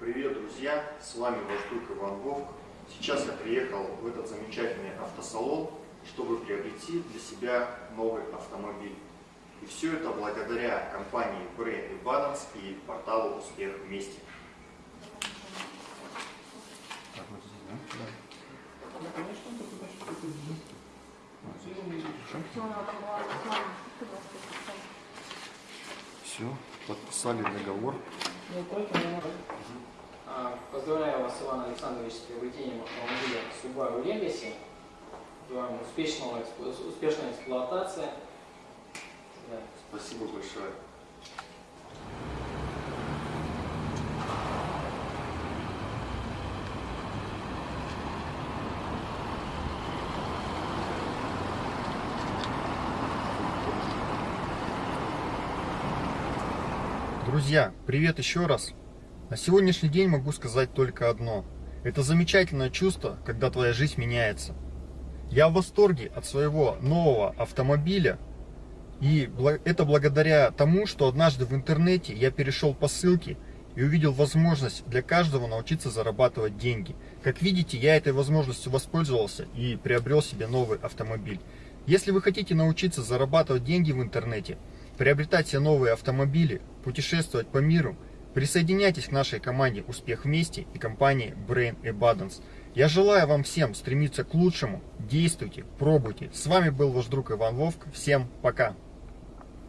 друзья, с вами ваш друг Иван Вовк. Сейчас я приехал в этот замечательный автосалон, чтобы приобрести для себя новый автомобиль. И все это благодаря компании Brain и Balance и порталу Успех вместе. Все, подписали договор. А, Поздравляю вас, Иван Александрович, с приобретением автомобиля Subaru Legacy. Желаем успешного, успешной эксплуатации. Да. Спасибо большое. Друзья, привет еще раз. На сегодняшний день могу сказать только одно. Это замечательное чувство, когда твоя жизнь меняется. Я в восторге от своего нового автомобиля. И это благодаря тому, что однажды в интернете я перешел по ссылке и увидел возможность для каждого научиться зарабатывать деньги. Как видите, я этой возможностью воспользовался и приобрел себе новый автомобиль. Если вы хотите научиться зарабатывать деньги в интернете, приобретать себе новые автомобили, путешествовать по миру, присоединяйтесь к нашей команде «Успех вместе» и компании Brain Abundance. Я желаю вам всем стремиться к лучшему, действуйте, пробуйте. С вами был ваш друг Иван Вовк. Всем пока!